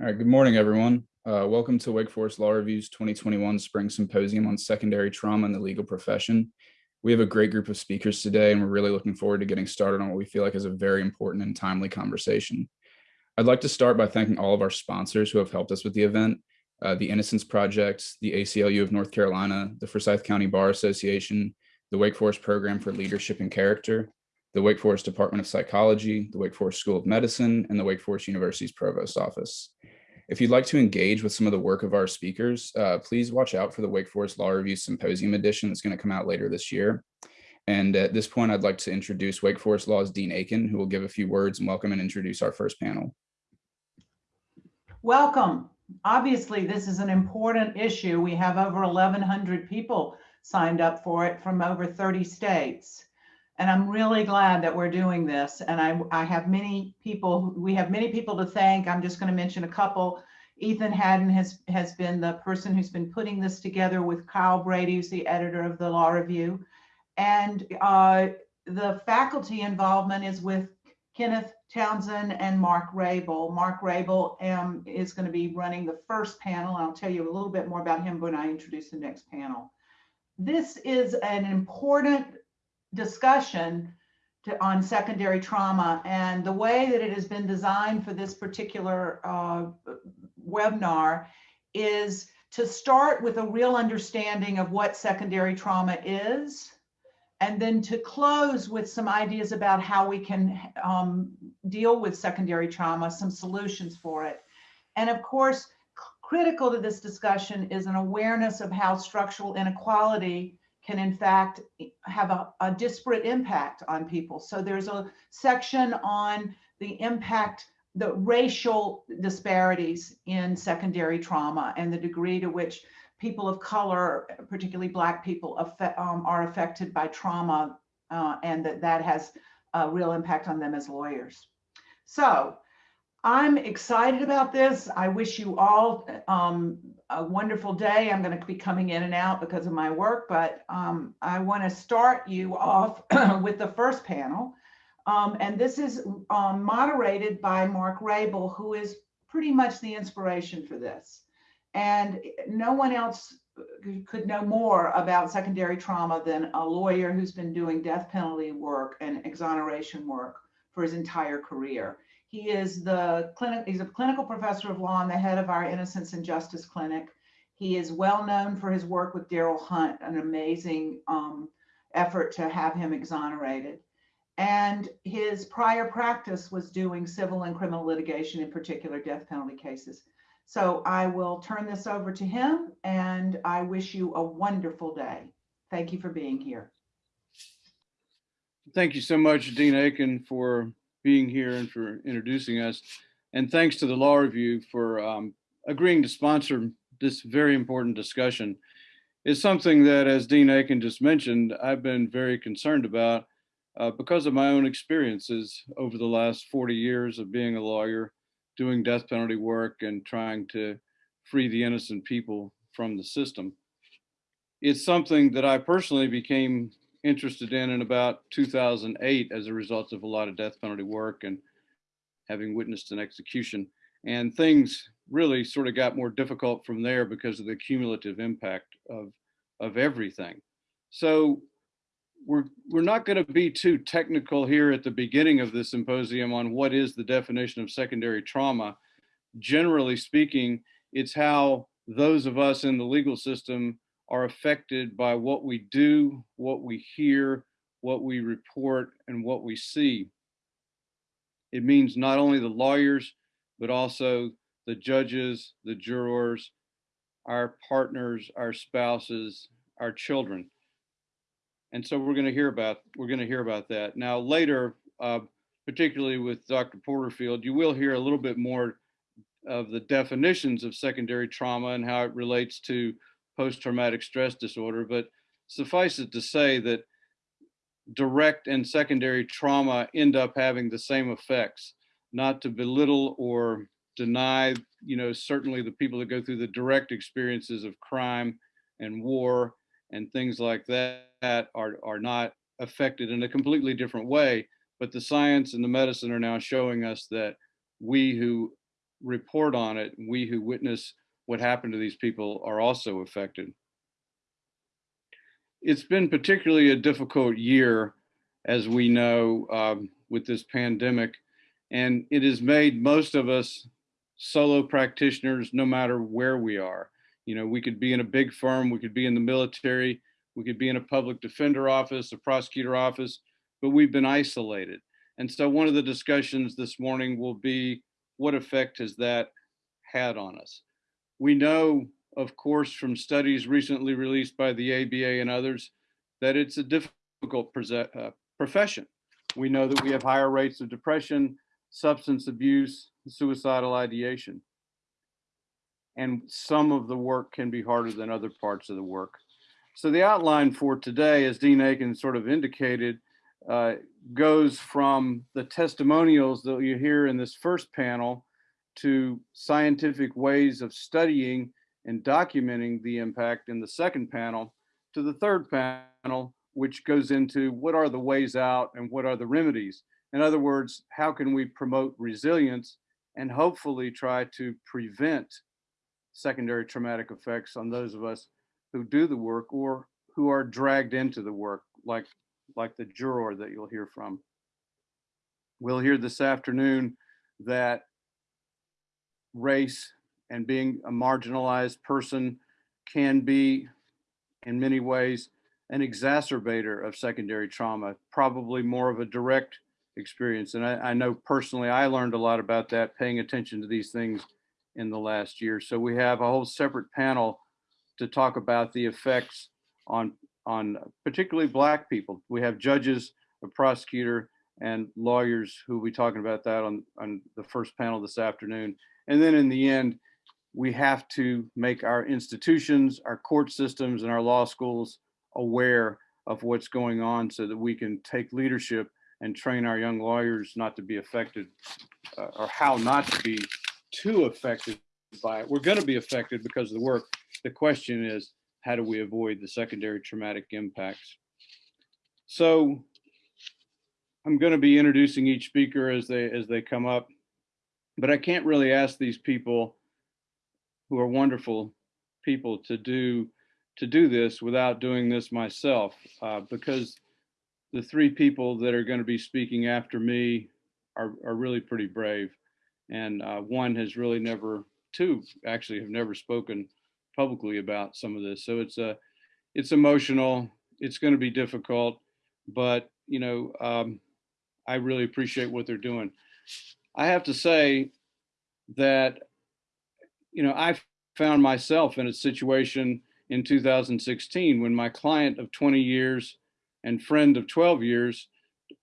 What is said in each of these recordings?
All right, good morning, everyone. Uh, welcome to Wake Forest Law Review's 2021 Spring Symposium on Secondary Trauma in the Legal Profession. We have a great group of speakers today, and we're really looking forward to getting started on what we feel like is a very important and timely conversation. I'd like to start by thanking all of our sponsors who have helped us with the event, uh, the Innocence Project, the ACLU of North Carolina, the Forsyth County Bar Association, the Wake Forest Program for Leadership and Character, the Wake Forest Department of Psychology, the Wake Forest School of Medicine, and the Wake Forest University's Provost Office. If you'd like to engage with some of the work of our speakers, uh, please watch out for the Wake Forest Law Review Symposium edition that's going to come out later this year. And at this point, I'd like to introduce Wake Forest Law's Dean Aiken, who will give a few words and welcome and introduce our first panel. Welcome. Obviously, this is an important issue. We have over 1,100 people signed up for it from over 30 states. And I'm really glad that we're doing this. And I, I have many people, we have many people to thank. I'm just going to mention a couple. Ethan Haddon has, has been the person who's been putting this together with Kyle Brady, who's the editor of the Law Review. And uh, the faculty involvement is with Kenneth Townsend and Mark Rabil. Mark Rabil um, is going to be running the first panel. I'll tell you a little bit more about him when I introduce the next panel. This is an important discussion to, on secondary trauma and the way that it has been designed for this particular uh, webinar is to start with a real understanding of what secondary trauma is and then to close with some ideas about how we can um, deal with secondary trauma, some solutions for it. And of course, critical to this discussion is an awareness of how structural inequality can in fact have a, a disparate impact on people. So there's a section on the impact, the racial disparities in secondary trauma and the degree to which people of color, particularly Black people, um, are affected by trauma uh, and that that has a real impact on them as lawyers. So I'm excited about this. I wish you all um, a wonderful day. I'm going to be coming in and out because of my work, but um, I want to start you off with the first panel. Um, and this is um, moderated by Mark Rabil, who is pretty much the inspiration for this. And no one else could know more about secondary trauma than a lawyer who's been doing death penalty work and exoneration work for his entire career. He is the clinic, he's a clinical professor of law and the head of our Innocence and Justice Clinic. He is well known for his work with Darryl Hunt, an amazing um, effort to have him exonerated. And his prior practice was doing civil and criminal litigation, in particular death penalty cases. So I will turn this over to him and I wish you a wonderful day. Thank you for being here. Thank you so much, Dean Aiken, for being here and for introducing us. And thanks to the Law Review for um, agreeing to sponsor this very important discussion. It's something that, as Dean Aiken just mentioned, I've been very concerned about uh, because of my own experiences over the last 40 years of being a lawyer, doing death penalty work and trying to free the innocent people from the system. It's something that I personally became interested in in about 2008 as a result of a lot of death penalty work and having witnessed an execution. And things really sort of got more difficult from there because of the cumulative impact of, of everything. So we're, we're not going to be too technical here at the beginning of the symposium on what is the definition of secondary trauma. Generally speaking, it's how those of us in the legal system are affected by what we do, what we hear, what we report, and what we see. It means not only the lawyers, but also the judges, the jurors, our partners, our spouses, our children. And so we're going to hear about we're going to hear about that now later, uh, particularly with Dr. Porterfield. You will hear a little bit more of the definitions of secondary trauma and how it relates to post-traumatic stress disorder, but suffice it to say that direct and secondary trauma end up having the same effects, not to belittle or deny, you know, certainly the people that go through the direct experiences of crime and war and things like that are, are not affected in a completely different way. But the science and the medicine are now showing us that we who report on it, we who witness what happened to these people are also affected. It's been particularly a difficult year, as we know, um, with this pandemic, and it has made most of us solo practitioners, no matter where we are. You know, we could be in a big firm, we could be in the military, we could be in a public defender office, a prosecutor office, but we've been isolated. And so one of the discussions this morning will be what effect has that had on us? We know, of course, from studies recently released by the ABA and others, that it's a difficult uh, profession. We know that we have higher rates of depression, substance abuse, suicidal ideation. And some of the work can be harder than other parts of the work. So the outline for today, as Dean Aiken sort of indicated, uh, goes from the testimonials that you hear in this first panel to scientific ways of studying and documenting the impact in the second panel to the third panel, which goes into what are the ways out and what are the remedies. In other words, how can we promote resilience and hopefully try to prevent secondary traumatic effects on those of us who do the work or who are dragged into the work, like, like the juror that you'll hear from. We'll hear this afternoon that race and being a marginalized person can be, in many ways, an exacerbator of secondary trauma, probably more of a direct experience. And I, I, know personally, I learned a lot about that paying attention to these things in the last year. So we have a whole separate panel to talk about the effects on, on particularly Black people. We have judges, a prosecutor, and lawyers who will be talking about that on, on the first panel this afternoon. And then in the end, we have to make our institutions, our court systems, and our law schools aware of what's going on so that we can take leadership and train our young lawyers not to be affected uh, or how not to be too affected by it. We're going to be affected because of the work. The question is, how do we avoid the secondary traumatic impacts? So I'm going to be introducing each speaker as they as they come up, but I can't really ask these people who are wonderful people to do to do this without doing this myself uh, because the three people that are going to be speaking after me are, are really pretty brave. And uh, one has really never, two actually have never spoken publicly about some of this. So it's a, it's emotional. It's going to be difficult, but you know, um, I really appreciate what they're doing. I have to say that, you know, I found myself in a situation in 2016 when my client of 20 years and friend of 12 years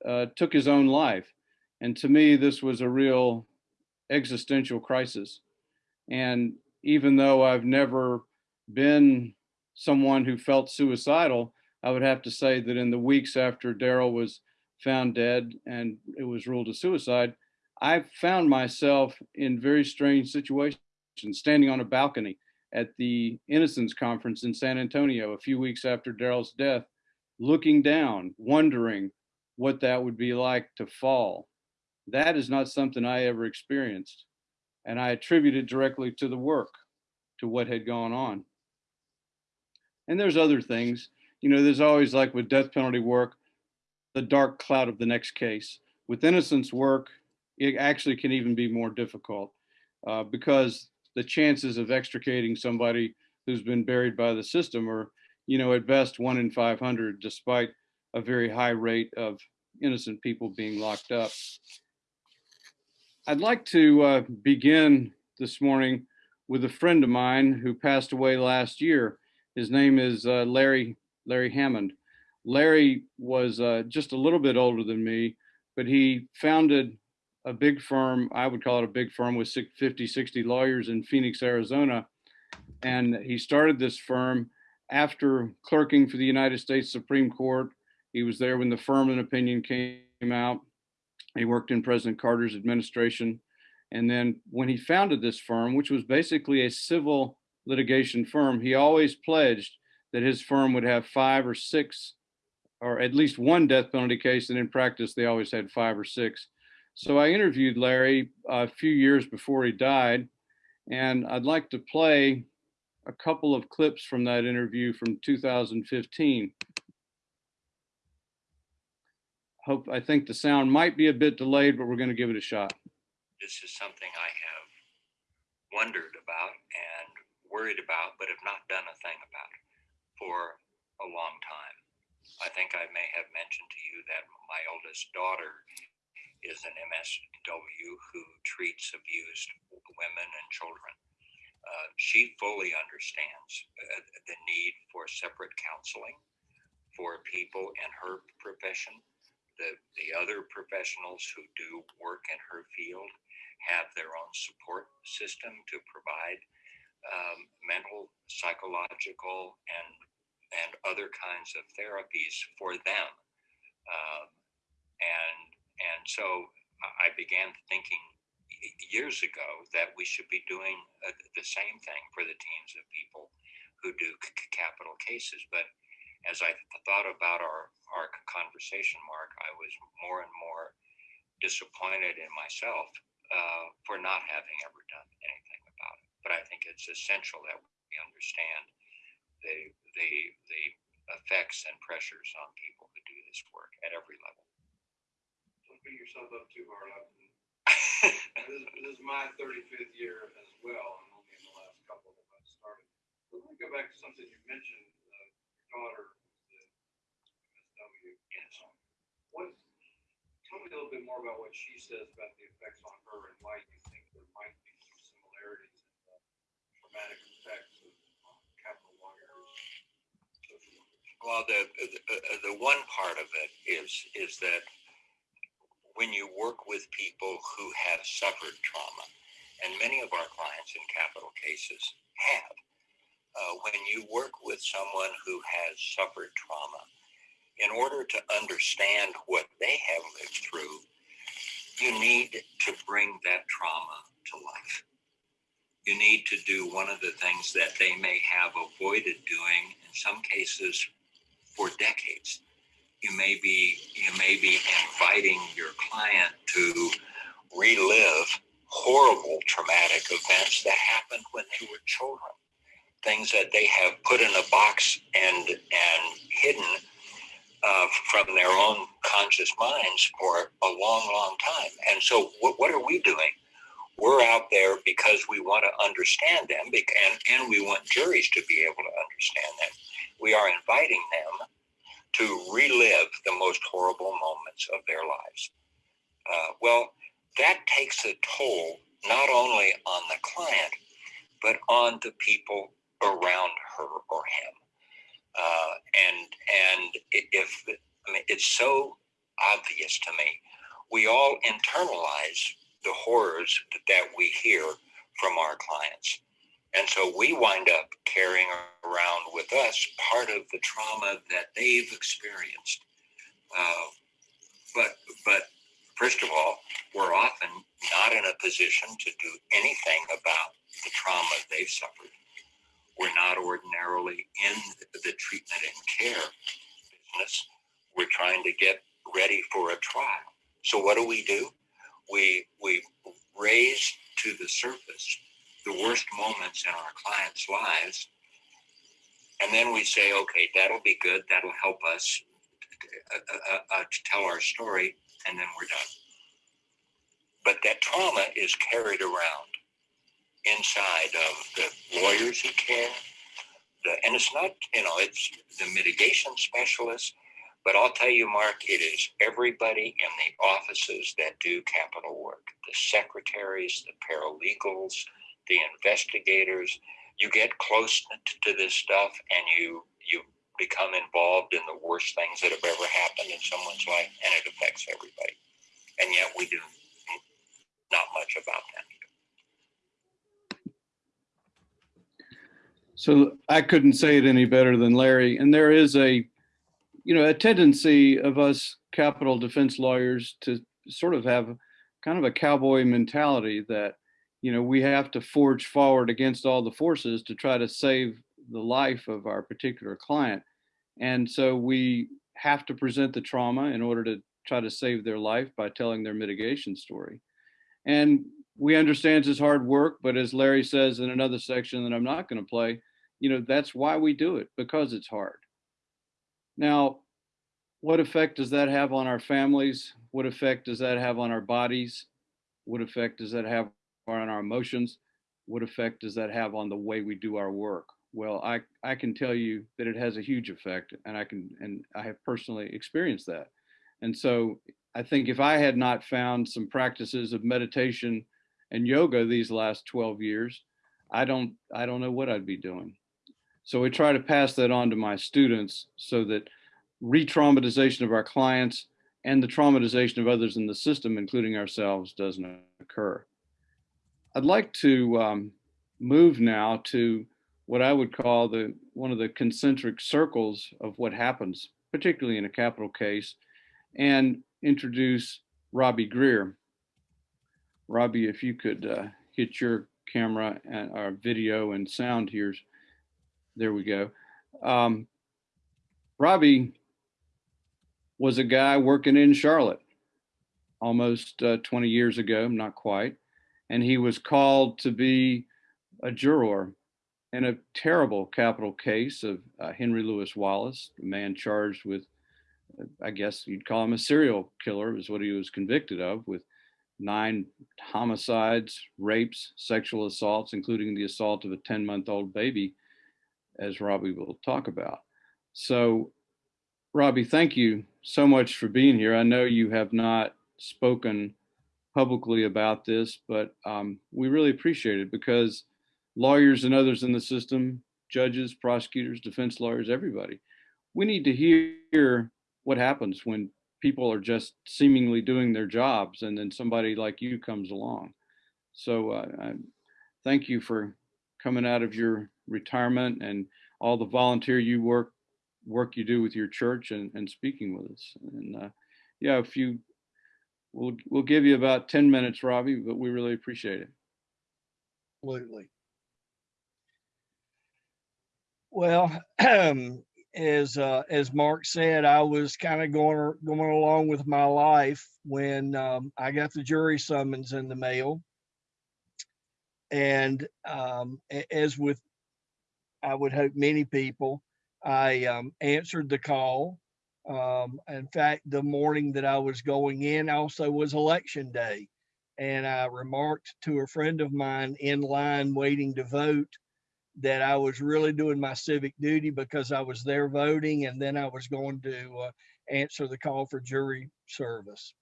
uh, took his own life. And to me, this was a real existential crisis. And even though I've never been someone who felt suicidal, I would have to say that in the weeks after Darryl was found dead and it was ruled a suicide, I found myself in very strange situations, standing on a balcony at the Innocence Conference in San Antonio a few weeks after Darryl's death looking down, wondering what that would be like to fall. That is not something I ever experienced. And I attribute it directly to the work, to what had gone on. And there's other things, you know, there's always like with death penalty work, the dark cloud of the next case. With innocence work, it actually can even be more difficult uh, because the chances of extricating somebody who's been buried by the system are you know, at best one in 500, despite a very high rate of innocent people being locked up. I'd like to uh, begin this morning with a friend of mine who passed away last year. His name is uh, Larry, Larry Hammond. Larry was uh, just a little bit older than me, but he founded a big firm, I would call it a big firm with 50, 60 lawyers in Phoenix, Arizona. And he started this firm after clerking for the United States Supreme Court. He was there when the Furman opinion came out. He worked in President Carter's administration. And then when he founded this firm, which was basically a civil litigation firm, he always pledged that his firm would have five or six, or at least one death penalty case. And in practice, they always had five or six. So I interviewed Larry a few years before he died, and I'd like to play a couple of clips from that interview from 2015. Hope, I think the sound might be a bit delayed, but we're going to give it a shot. this is something I have wondered about and worried about, but have not done a thing about for a long time. I think I may have mentioned to you that my oldest daughter is an MSW who treats abused women and children. Uh, she fully understands uh, the need for separate counseling for people in her profession. The, the other professionals who do work in her field have their own support system to provide um, mental, psychological, and and other kinds of therapies for them. Um, and and so I began thinking years ago that we should be doing uh, the same thing for the teams of people who do c- capital cases. But as I thought about our our conversation, Mark, I was more and more disappointed in myself uh, for not having ever done anything about it. But I think it's essential that we understand the the the effects and pressures on people who do this work at every level. Beat yourself up too hard. I- This, this is my thirty-fifth year as well, and only in the last couple that I've started. But let me go back to something you mentioned, uh, your daughter, the MSW. yes. What, tell me a little bit more about what she says about the effects on her and why you think there might be some similarities in the traumatic effects of uh, capital lawyers. Well, the, the the one part of it is is that when you work with people who have suffered trauma, and many of our clients in capital cases have, uh, when you work with someone who has suffered trauma, in order to understand what they have lived through, you need to bring that trauma to life. You need to do one of the things that they may have avoided doing in some cases for decades. You may be you may be inviting your client to relive horrible traumatic events that happened when they were children. Things that they have put in a box and and hidden uh, from their own conscious minds for a long, long time. And so, what, what are we doing? We're out there because we want to understand them, and, and we want juries to be able to understand them. We are inviting them to relive the most horrible moments of their lives. Uh, well, that takes a toll not only on the client, but on the people around her or him. Uh, and and if I mean, it's so obvious to me, we all internalize the horrors that, that we hear from our clients, and so we wind up carrying around with us part of the trauma that they've experienced. Uh, but but first of all, we're often not in a position to do anything about the trauma they've suffered we're not ordinarily in the treatment and care business. We're trying to get ready for a trial. So what do we do? We we raise to the surface the worst moments in our clients' lives, and then we say, okay, that'll be good. That'll help us uh, uh, uh, to tell our story, and then we're done. But that trauma is carried around inside of the lawyers who care. The, and it's not, you know, it's the mitigation specialists. But I'll tell you, Mark, it is everybody in the offices that do capital work the secretaries, the paralegals, the investigators. You get close to, this stuff and you, you become involved in the worst things that have ever happened in someone's life, and it affects everybody. And yet we do not much about that. So I couldn't say it any better than Larry. And there is a, you know, a tendency of us capital defense lawyers to sort of have kind of a cowboy mentality that, you know, we have to forge forward against all the forces to try to save the life of our particular client. And so we have to present the trauma in order to try to save their life by telling their mitigation story. And we understand it's hard work, but as Larry says in another section that I'm not going to play, you know, that's why we do it because it's hard. Now, what effect does that have on our families? What effect does that have on our bodies? What effect does that have on our emotions? What effect does that have on the way we do our work? Well, I, I can tell you that it has a huge effect and I can, and I have personally experienced that. And so I think if I had not found some practices of meditation and yoga these last 12 years, I don't, I don't know what I'd be doing. So we try to pass that on to my students so that re-traumatization of our clients and the traumatization of others in the system, including ourselves, doesn't occur. I'd like to um, move now to what I would call the one of the concentric circles of what happens, particularly in a capital case, and introduce Robbie Greer. Robbie, if you could uh, hit your camera and our video and sound here. There we go. Um, Robbie was a guy working in Charlotte almost uh, 20 years ago, not quite. And he was called to be a juror in a terrible capital case of uh, Henry Louis Wallace, a man charged with, I guess you'd call him a serial killer, is what he was convicted of, with nine homicides, rapes, sexual assaults, including the assault of a 10 month old baby, as Robbie will talk about. So, Robbie, thank you so much for being here. I know you have not spoken publicly about this, but um, we really appreciate it because lawyers and others in the system, judges, prosecutors, defense lawyers, everybody, we need to hear what happens when people are just seemingly doing their jobs and then somebody like you comes along. So uh, I, thank you for coming out of your retirement and all the volunteer you work work you do with your church and, and speaking with us. And uh, yeah, if you we'll we'll give you about 10 minutes, Robbie, but we really appreciate it. Absolutely. Well, as uh, as Mark said, I was kind of going going along with my life when um, I got the jury summons in the mail, and um, as with I would hope many people, I um, answered the call. Um, in fact, the morning that I was going in also was election day, and I remarked to a friend of mine in line waiting to vote that I was really doing my civic duty because I was there voting and then I was going to uh, answer the call for jury service.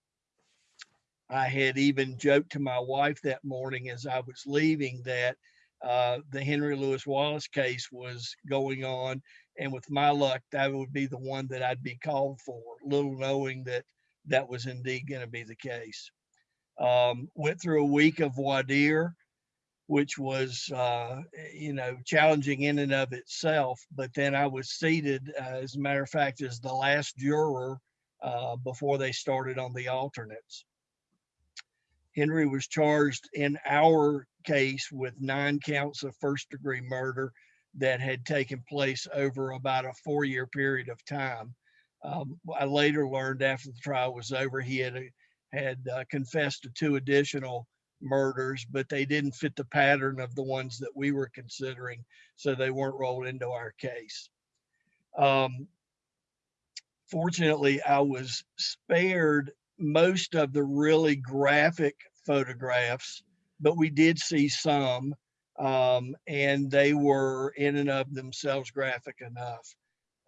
I had even joked to my wife that morning as I was leaving that uh, the Henry Louis Wallace case was going on. And with my luck, that would be the one that I'd be called for, little knowing that that was indeed going to be the case. Um, went through a week of dire which was uh, you know challenging in and of itself. But then I was seated, uh, as a matter of fact, as the last juror uh, before they started on the alternates. Henry was charged in our case with nine counts of first degree murder that had taken place over about a four year period of time. Um, I later learned after the trial was over, he had had uh, confessed to two additional murders, but they didn't fit the pattern of the ones that we were considering, so they weren't rolled into our case. Um, fortunately, I was spared most of the really graphic photographs, but we did see some, um, and they were in and of themselves graphic enough.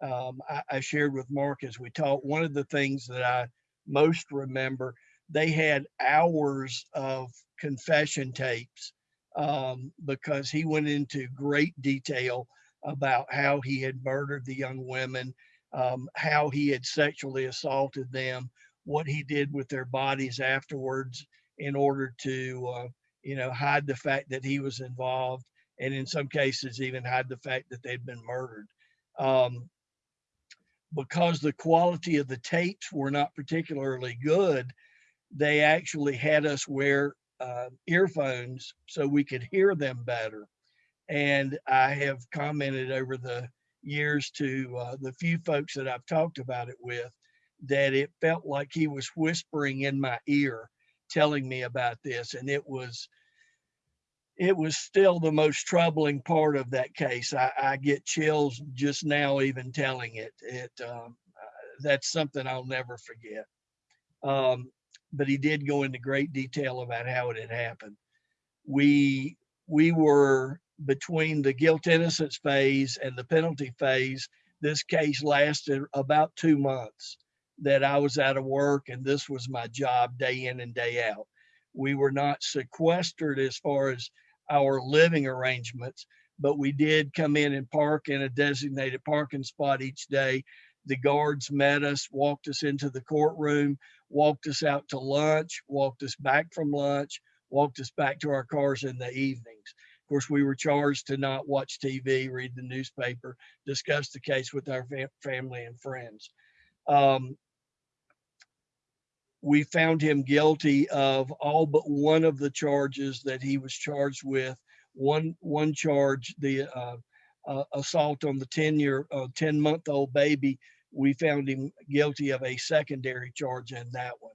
Um, I, I shared with Mark as we talked, one of the things that I most remember they had hours of confession tapes um, because he went into great detail about how he had murdered the young women, um, how he had sexually assaulted them, what he did with their bodies afterwards in order to, uh, you know, hide the fact that he was involved, and in some cases even hide the fact that they'd been murdered. Um, because the quality of the tapes were not particularly good, they actually had us wear uh, earphones so we could hear them better. And I have commented over the years to uh, the few folks that I've talked about it with that it felt like he was whispering in my ear, telling me about this. And it was, it was still the most troubling part of that case. I, I get chills just now, even telling it. It, um, uh, that's something I'll never forget. Um, but he did go into great detail about how it had happened. We, we were between the guilt innocence phase and the penalty phase. This case lasted about two months that I was out of work and this was my job day in and day out. We were not sequestered as far as our living arrangements, but we did come in and park in a designated parking spot each day. The guards met us, walked us into the courtroom, walked us out to lunch, walked us back from lunch, walked us back to our cars in the evenings. Of course, we were charged to not watch TV, read the newspaper, discuss the case with our fam- family and friends. Um, we found him guilty of all but one of the charges that he was charged with. One one charge, the uh, uh, assault on the ten year, uh, ten month old baby. We found him guilty of a secondary charge in that one,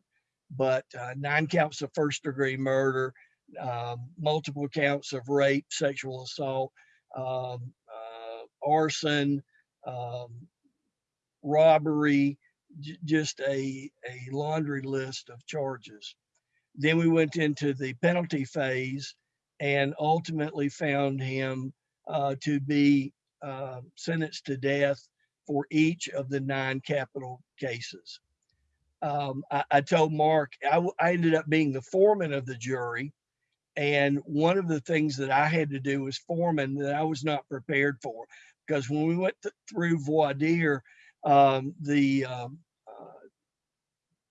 but uh, nine counts of first degree murder, um, multiple counts of rape, sexual assault, um, uh, arson, um, robbery, just a, a laundry list of charges. Then we went into the penalty phase and ultimately found him uh, to be uh, sentenced to death for each of the nine capital cases. Um, I, I told Mark I, ended up being the foreman of the jury. And one of the things that I had to do as foreman that I was not prepared for, because when we went th- through voir dire, um, the um, uh,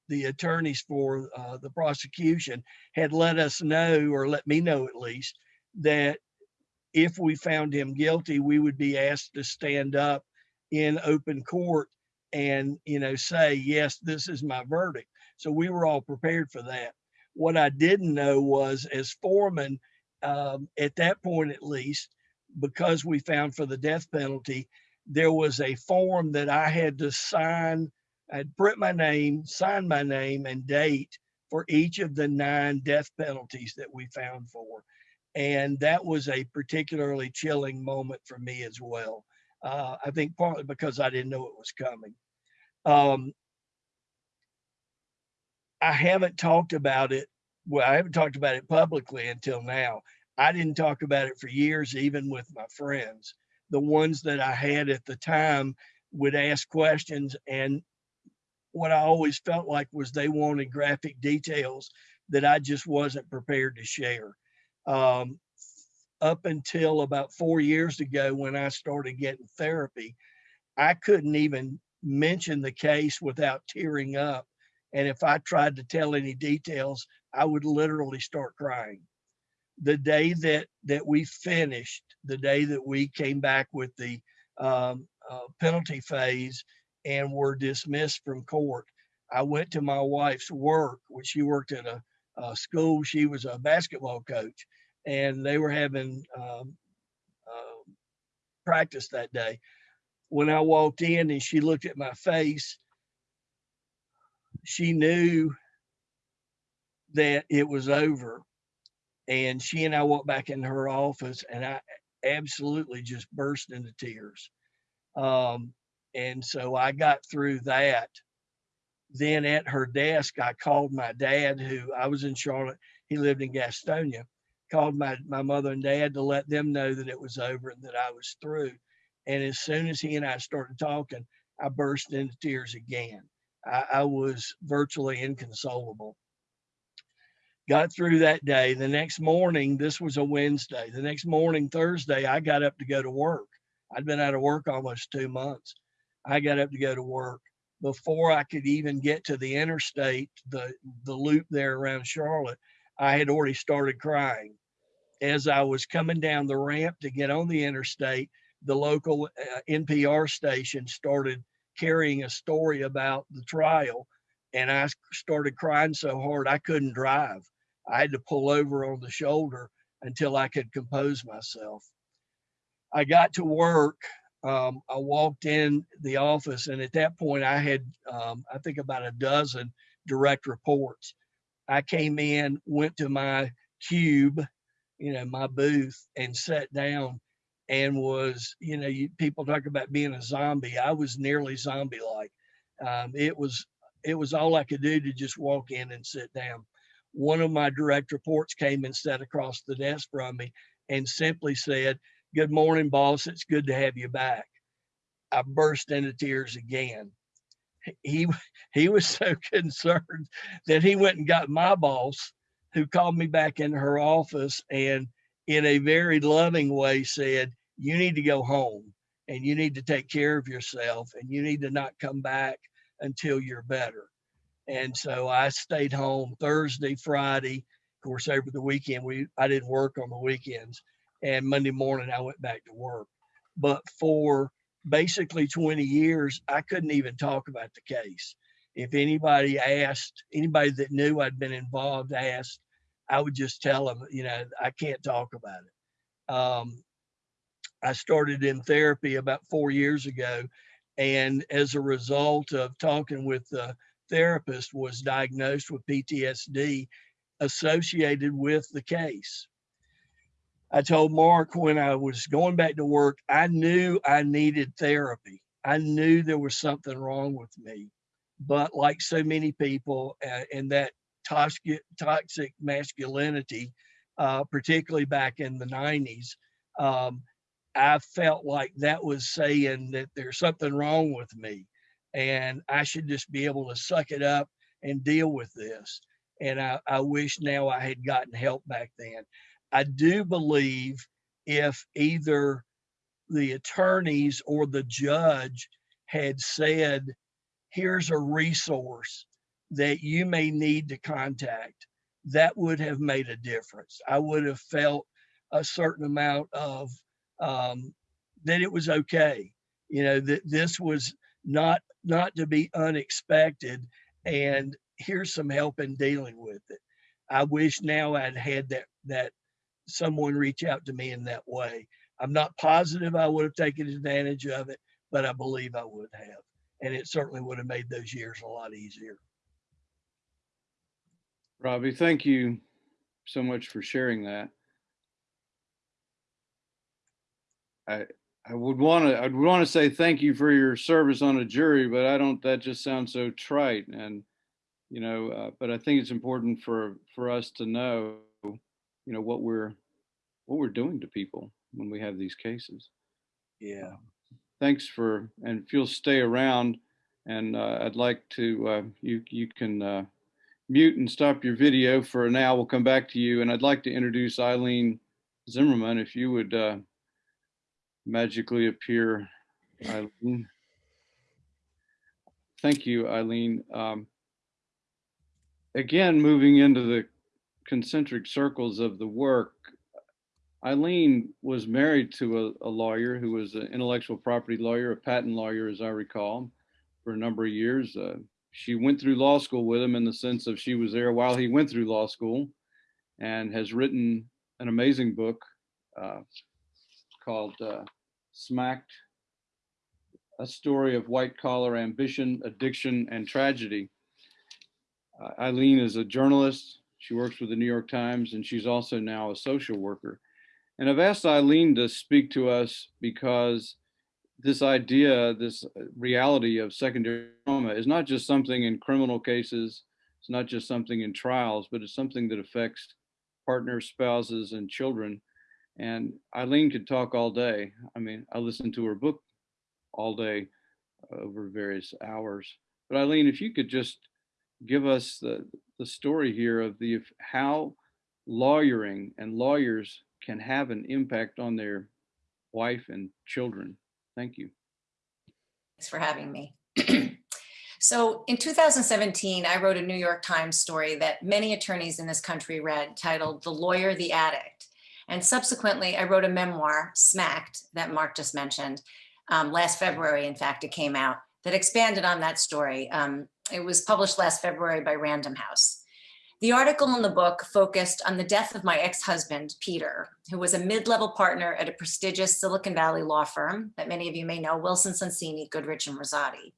the attorneys for uh, the prosecution had let us know, or let me know at least, that if we found him guilty, we would be asked to stand up in open court and you know say, yes, this is my verdict. So we were all prepared for that. What I didn't know was, as foreman, um, at that point at least, because we found for the death penalty, there was a form that I had to sign. I'd print my name, sign my name, and date for each of the nine death penalties that we found for. And that was a particularly chilling moment for me as well. Uh, I think partly because I didn't know it was coming. Um, I haven't talked about it. Well, I haven't talked about it publicly until now. I didn't talk about it for years, even with my friends. The ones that I had at the time would ask questions, and what I always felt like was they wanted graphic details that I just wasn't prepared to share. Um, up until about four years ago, when I started getting therapy, I couldn't even mention the case without tearing up. And if I tried to tell any details, I would literally start crying. The day that that we finished, the day that we came back with the um, uh, penalty phase and were dismissed from court, I went to my wife's work, which she worked at a, a school. She was a basketball coach, and they were having um, uh, practice that day. When I walked in and she looked at my face, she knew that it was over. And she and I walked back in her office, and I absolutely just burst into tears. Um, and so I got through that. Then at her desk, I called my dad, who I was in Charlotte. He lived in Gastonia. Called my, my mother and dad to let them know that it was over and that I was through. And as soon as he and I started talking, I burst into tears again. I, I was virtually inconsolable. Got through that day. The next morning, this was a Wednesday. The next morning, Thursday, I got up to go to work. I'd been out of work almost two months. I got up to go to work. Before I could even get to the interstate, the, the loop there around Charlotte, I had already started crying. As I was coming down the ramp to get on the interstate, the local uh, NPR station started carrying a story about the trial, and I started crying so hard I couldn't drive. I had to pull over on the shoulder until I could compose myself. I got to work um, I walked in the office, and at that point, I had, um, I think, about a dozen direct reports. I came in, went to my cube, you know, my booth, and sat down, and was, you know, you, people talk about being a zombie. I was nearly zombie-like. Um, it was, it was all I could do to just walk in and sit down. One of my direct reports came and sat across the desk from me and simply said, Good morning, boss. It's good to have you back. I burst into tears again. He he was so concerned that he went and got my boss, who called me back in her office and in a very loving way said, You need to go home and you need to take care of yourself and you need to not come back until you're better. And so I stayed home Thursday, Friday. Of course, over the weekend, we I didn't work on the weekends and Monday morning I went back to work. But for basically 20 years, I couldn't even talk about the case. If anybody asked, anybody that knew I'd been involved asked, I would just tell them, you know, I can't talk about it. Um, I started in therapy about four years ago, and as a result of talking with the therapist, was diagnosed with PTSD associated with the case. I told Mark when I was going back to work, I knew I needed therapy. I knew there was something wrong with me. But like so many people uh, in that toxic, toxic masculinity, uh, particularly back in the 90s, um, I felt like that was saying that there's something wrong with me and I should just be able to suck it up and deal with this. And I, I wish now I had gotten help back then. I do believe if either the attorneys or the judge had said, here's a resource that you may need to contact, that would have made a difference. I would have felt a certain amount of um, that it was okay. You know, that this was not not to be unexpected and here's some help in dealing with it. I wish now I'd had that that someone reach out to me in that way. I'm not positive I would have taken advantage of it, but I believe I would have. And it certainly would have made those years a lot easier. Robbie, thank you so much for sharing that. I I would want to I would want to say thank you for your service on a jury, but I don't. That just sounds so trite, and you know. Uh, but I think it's important for for us to know, you know, what we're what we're doing to people when we have these cases. Yeah. Thanks for and if you'll stay around, and uh, I'd like to uh, you you can uh, mute and stop your video for now. We'll come back to you, and I'd like to introduce Eileen Zimmerman. If you would uh, magically appear, Eileen. Thank you, Eileen. Um, again, moving into the concentric circles of the work, Eileen was married to a, a lawyer who was an intellectual property lawyer, a patent lawyer, as I recall, for a number of years. Uh, she went through law school with him in the sense of she was there while he went through law school and has written an amazing book uh, called uh, Smacked, a story of white collar ambition, addiction, and tragedy. Uh, Eileen is a journalist. She works with the New York Times, and she's also now a social worker. And I've asked Eileen to speak to us because this idea, this reality of secondary trauma is not just something in criminal cases, it's not just something in trials, but it's something that affects partners, spouses, and children. And Eileen could talk all day. I mean, I listened to her book all day uh, over various hours. But Eileen, if you could just give us the, the story here of the how lawyering and lawyers can have an impact on their wife and children. Thank you. Thanks for having me. so in 2017, I wrote a New York Times story that many attorneys in this country read titled The Lawyer, the Addict. And subsequently, I wrote a memoir, Smacked, that Mark just mentioned. Um, last February, in fact, it came out that expanded on that story. Um, it was published last February by Random House. The article in the book focused on the death of my ex-husband, Peter, who was a mid-level partner at a prestigious Silicon Valley law firm that many of you may know, Wilson Sonsini, Goodrich and Rosati.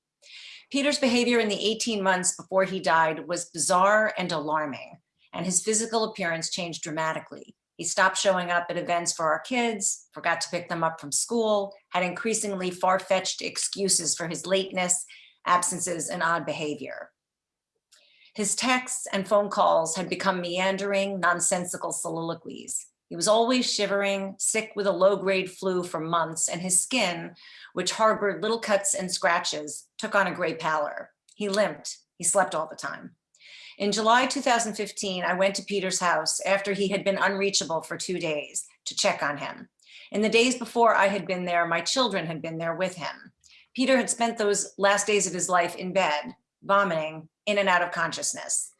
Peter's behavior in the 18 months before he died was bizarre and alarming, and his physical appearance changed dramatically. He stopped showing up at events for our kids, forgot to pick them up from school, had increasingly far-fetched excuses for his lateness, absences, and odd behavior. His texts and phone calls had become meandering, nonsensical soliloquies. He was always shivering, sick with a low-grade flu for months, and his skin, which harbored little cuts and scratches, took on a gray pallor. He limped. He slept all the time. In July 2015, I went to Peter's house after he had been unreachable for two days to check on him. In the days before I had been there, my children had been there with him. Peter had spent those last days of his life in bed, vomiting, in and out of consciousness.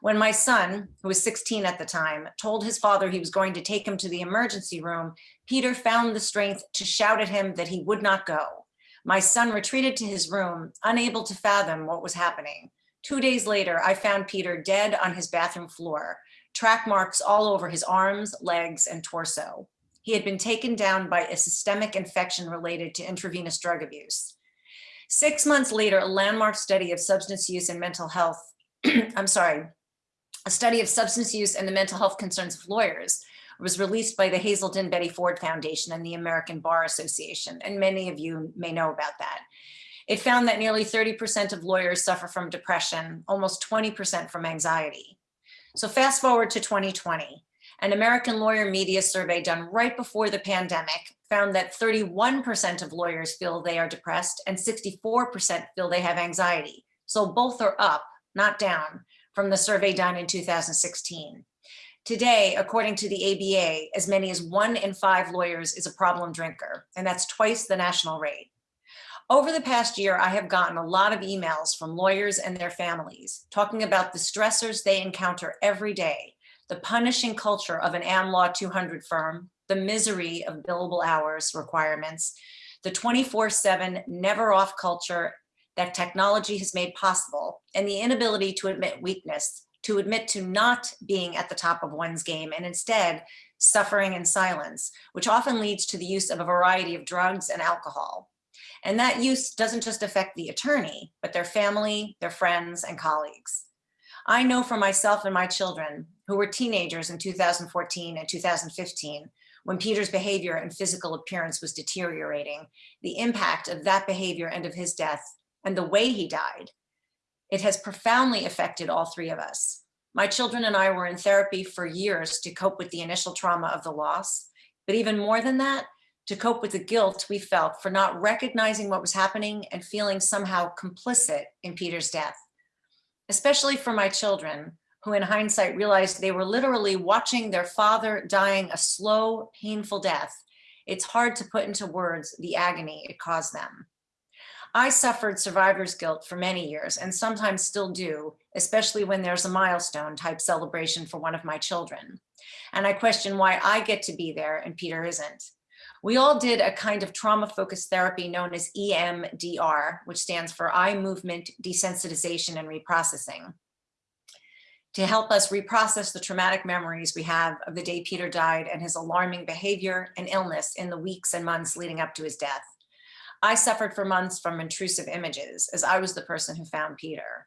When my son, who was 16 at the time, told his father he was going to take him to the emergency room, Peter found the strength to shout at him that he would not go. My son retreated to his room, unable to fathom what was happening. Two days later, I found Peter dead on his bathroom floor, track marks all over his arms, legs, and torso. He had been taken down by a systemic infection related to intravenous drug abuse. Six months later, a landmark study of substance use and mental health, I'm sorry, a study of substance use and the mental health concerns of lawyers was released by the Hazelden Betty Ford Foundation and the American Bar Association, and many of you may know about that. It found that nearly 30% of lawyers suffer from depression, almost 20% from anxiety. So fast forward to 2020, an American lawyer media survey done right before the pandemic found that 31% of lawyers feel they are depressed and 64% feel they have anxiety. So both are up, not down, from the survey done in 2016. Today, according to the ABA, as many as one in five lawyers is a problem drinker, and that's twice the national rate. Over the past year, I have gotten a lot of emails from lawyers and their families talking about the stressors they encounter every day, the punishing culture of an Am Law 200 firm, the misery of billable hours requirements, the 24-7 never off culture that technology has made possible, and the inability to admit weakness, to admit to not being at the top of one's game and instead suffering in silence, which often leads to the use of a variety of drugs and alcohol. And that use doesn't just affect the attorney, but their family, their friends, and colleagues. I know for myself and my children, who were teenagers in 2014 and 2015, when Peter's behavior and physical appearance was deteriorating, the impact of that behavior and of his death and the way he died, it has profoundly affected all three of us. My children and I were in therapy for years to cope with the initial trauma of the loss, but even more than that, to cope with the guilt we felt for not recognizing what was happening and feeling somehow complicit in Peter's death. Especially for my children, who in hindsight realized they were literally watching their father dying a slow, painful death, it's hard to put into words the agony it caused them. I suffered survivor's guilt for many years and sometimes still do, especially when there's a milestone type celebration for one of my children. And I question why I get to be there and Peter isn't. We all did a kind of trauma-focused therapy known as EMDR, which stands for Eye Movement Desensitization and Reprocessing to help us reprocess the traumatic memories we have of the day Peter died and his alarming behavior and illness in the weeks and months leading up to his death. I suffered for months from intrusive images as I was the person who found Peter.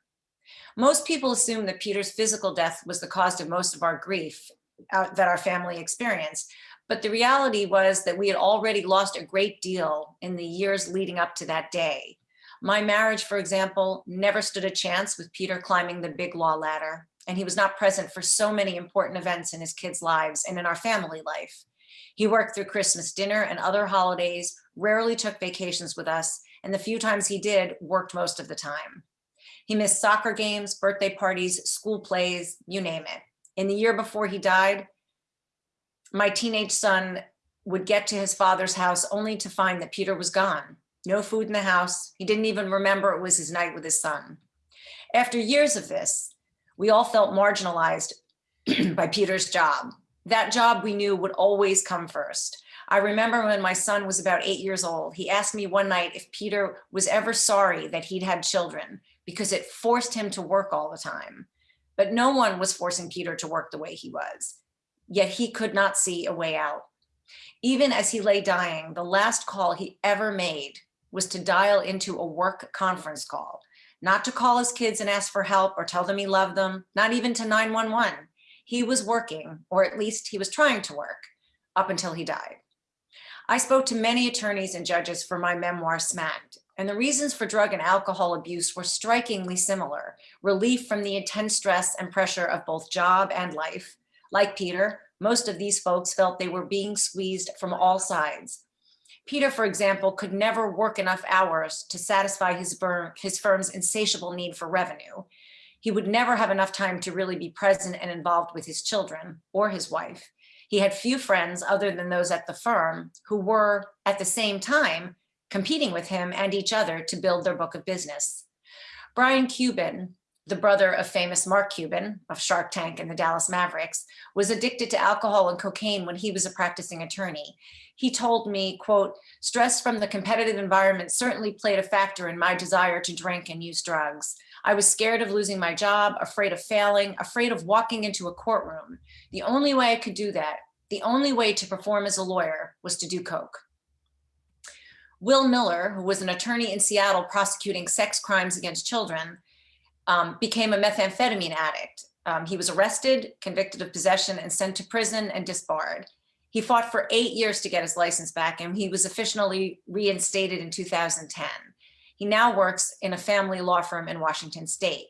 Most people assume that Peter's physical death was the cause of most of our grief uh, that our family experienced, but the reality was that we had already lost a great deal in the years leading up to that day. My marriage, for example, never stood a chance with Peter climbing the big law ladder and he was not present for so many important events in his kids' lives and in our family life. He worked through Christmas dinner and other holidays, rarely took vacations with us, and the few times he did, worked most of the time. He missed soccer games, birthday parties, school plays, you name it. In the year before he died, my teenage son would get to his father's house only to find that Peter was gone. No food in the house. He didn't even remember it was his night with his son. After years of this, we all felt marginalized by Peter's job. That job we knew would always come first. I remember when my son was about eight years old, he asked me one night if Peter was ever sorry that he'd had children because it forced him to work all the time. but no one was forcing Peter to work the way he was. Yet he could not see a way out. Even as he lay dying, the last call he ever made was to dial into a work conference call, not to call his kids and ask for help or tell them he loved them, not even to 911. He was working, or at least he was trying to work, up until he died. I spoke to many attorneys and judges for my memoir, Smacked, and the reasons for drug and alcohol abuse were strikingly similar. Relief from the intense stress and pressure of both job and life. Like Peter, most of these folks felt they were being squeezed from all sides. Peter, for example, could never work enough hours to satisfy his, firm, his firm's insatiable need for revenue. He would never have enough time to really be present and involved with his children or his wife. He had few friends other than those at the firm who were, at the same time, competing with him and each other to build their book of business. Brian Cuban, the brother of famous Mark Cuban of Shark Tank and the Dallas Mavericks, was addicted to alcohol and cocaine when he was a practicing attorney. He told me, quote, stress from the competitive environment certainly played a factor in my desire to drink and use drugs. I was scared of losing my job, afraid of failing, afraid of walking into a courtroom. The only way I could do that, the only way to perform as a lawyer was to do coke. Will Miller, who was an attorney in Seattle prosecuting sex crimes against children, um, became a methamphetamine addict. Um, he was arrested, convicted of possession, and sent to prison and disbarred. He fought for eight years to get his license back, and he was officially reinstated in 2010. He now works in a family law firm in Washington state.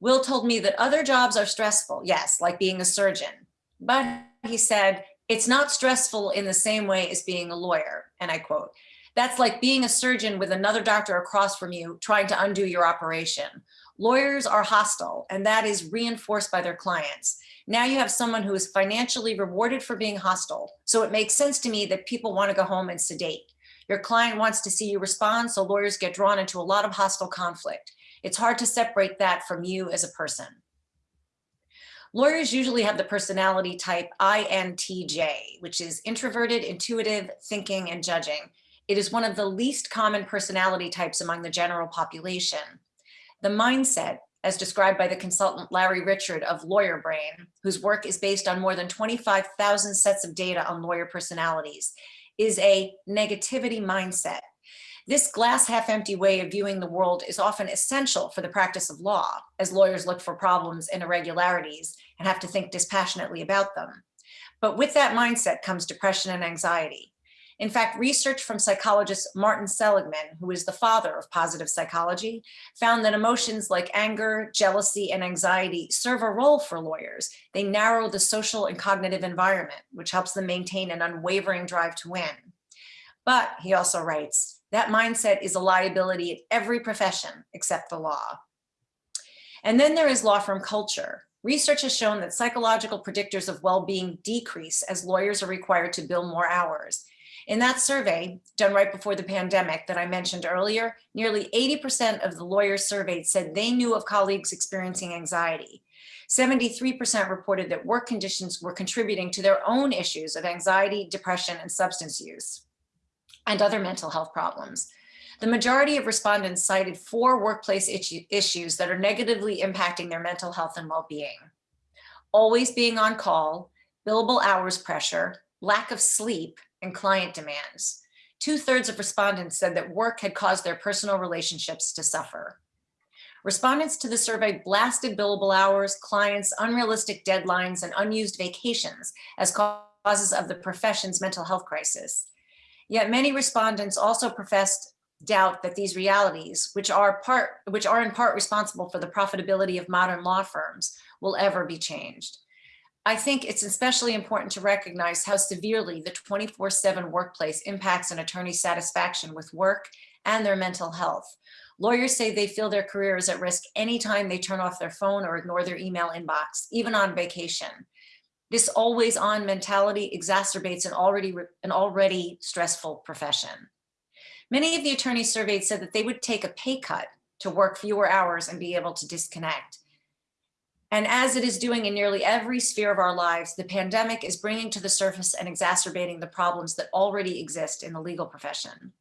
Will told me that other jobs are stressful, yes, like being a surgeon. But he said, it's not stressful in the same way as being a lawyer. And I quote, that's like being a surgeon with another doctor across from you trying to undo your operation. Lawyers are hostile and that is reinforced by their clients. Now you have someone who is financially rewarded for being hostile. So it makes sense to me that people want to go home and sedate. Your client wants to see you respond, so lawyers get drawn into a lot of hostile conflict. It's hard to separate that from you as a person. Lawyers usually have the personality type INTJ, which is introverted, intuitive, thinking, and judging. It is one of the least common personality types among the general population. The mindset, as described by the consultant Larry Richard of Lawyer Brain, whose work is based on more than 25,000 sets of data on lawyer personalities, is a negativity mindset. This glass half empty way of viewing the world is often essential for the practice of law, as lawyers look for problems and irregularities and have to think dispassionately about them. But with that mindset comes depression and anxiety. In fact, research from psychologist Martin Seligman, who is the father of positive psychology, found that emotions like anger, jealousy, and anxiety serve a role for lawyers. They narrow the social and cognitive environment, which helps them maintain an unwavering drive to win. But he also writes, that mindset is a liability in every profession except the law. And then there is law firm culture. Research has shown that psychological predictors of well-being decrease as lawyers are required to bill more hours. In that survey, done right before the pandemic that I mentioned earlier, nearly 80% of the lawyers surveyed said they knew of colleagues experiencing anxiety. 73% reported that work conditions were contributing to their own issues of anxiety, depression, and substance use, and other mental health problems. The majority of respondents cited four workplace issues that are negatively impacting their mental health and well-being. Always being on call, billable hours pressure, lack of sleep, and client demands. Two thirds of respondents said that work had caused their personal relationships to suffer. Respondents to the survey blasted billable hours, clients, unrealistic deadlines, and unused vacations as causes of the profession's mental health crisis. Yet many respondents also professed doubt that these realities, which are part, which are in part responsible for the profitability of modern law firms, will ever be changed. I think it's especially important to recognize how severely the 24-7 workplace impacts an attorney's satisfaction with work and their mental health. Lawyers say they feel their career is at risk anytime they turn off their phone or ignore their email inbox, even on vacation. This always on mentality exacerbates an already, an already stressful profession. Many of the attorneys surveyed said that they would take a pay cut to work fewer hours and be able to disconnect. And as it is doing in nearly every sphere of our lives, the pandemic is bringing to the surface and exacerbating the problems that already exist in the legal profession.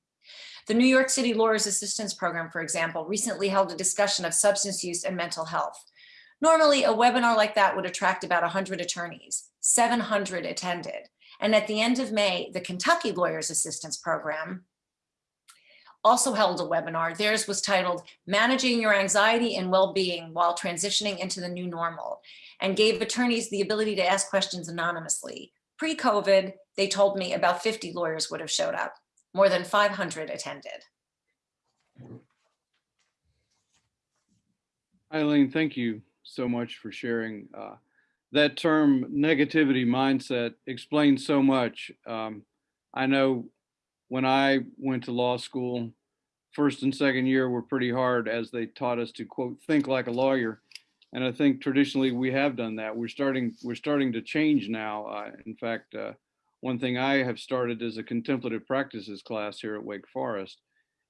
The New York City Lawyers Assistance Program, for example, recently held a discussion of substance use and mental health. Normally, a webinar like that would attract about 100 attorneys. 700 attended. And at the end of May, the Kentucky Lawyers Assistance Program also held a webinar. Theirs was titled Managing Your Anxiety and Well-Being While Transitioning into the New Normal and gave attorneys the ability to ask questions anonymously. Pre-COVID, they told me about 50 lawyers would have showed up. More than 500 attended. Eileen, thank you so much for sharing. Uh, that term negativity mindset explains so much. Um, I know when I went to law school, first and second year were pretty hard as they taught us to quote, think like a lawyer. And I think traditionally we have done that. We're starting, we're starting to change now. Uh, in fact, uh, one thing I have started is a contemplative practices class here at Wake Forest.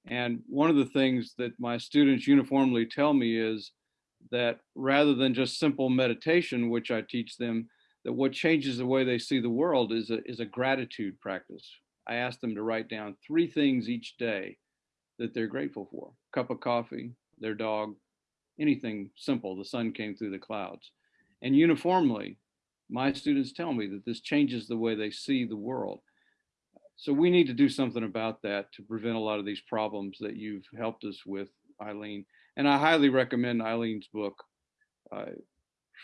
And one of the things that my students uniformly tell me is that rather than just simple meditation, which I teach them, that what changes the way they see the world is a, is a gratitude practice. I ask them to write down three things each day that they're grateful for. Cup of coffee, their dog, anything simple, the sun came through the clouds. And uniformly, my students tell me that this changes the way they see the world. So we need to do something about that to prevent a lot of these problems that you've helped us with, Eileen. And I highly recommend Eileen's book uh,